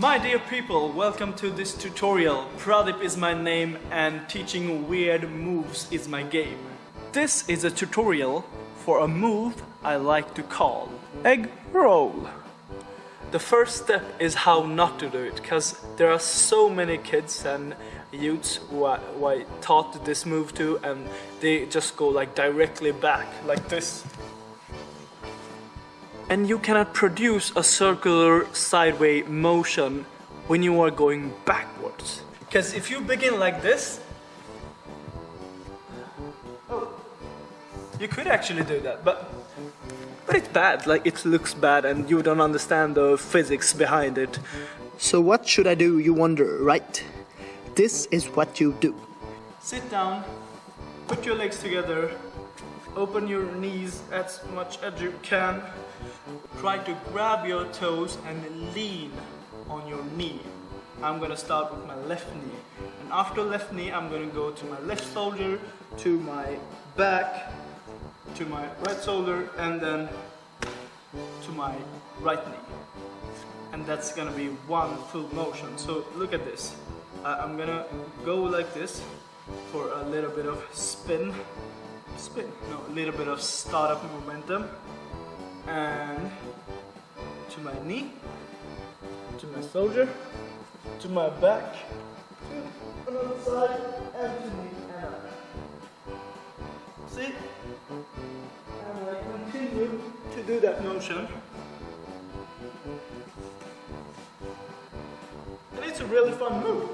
My dear people, welcome to this tutorial. Pradip is my name and teaching weird moves is my game. This is a tutorial for a move I like to call egg roll. The first step is how not to do it because there are so many kids and youths who I, who I taught this move to and they just go like directly back like this and you cannot produce a circular sideways motion when you are going backwards. Because if you begin like this, oh, you could actually do that, but but it's bad, like it looks bad and you don't understand the physics behind it. So what should I do, you wonder, right? This is what you do. Sit down, put your legs together, open your knees as much as you can, Try to grab your toes and lean on your knee. I'm gonna start with my left knee. And after left knee, I'm gonna go to my left shoulder, to my back, to my right shoulder, and then to my right knee. And that's gonna be one full motion. So look at this. Uh, I'm gonna go like this for a little bit of spin. Spin, no, a little bit of startup momentum and to my knee, to my shoulder, to my back, to another side, and to Continue to do that motion. And it's a really fun move.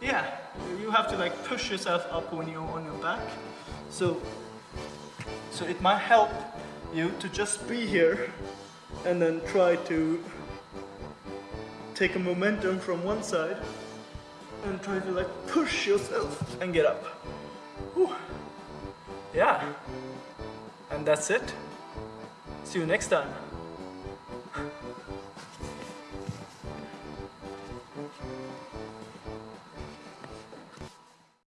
Yeah, you have to like push yourself up when you're on your back. So, so it might help you to just be here and then try to take a momentum from one side and try to like push yourself and get up. Whew. Yeah. And that's it. See you next time.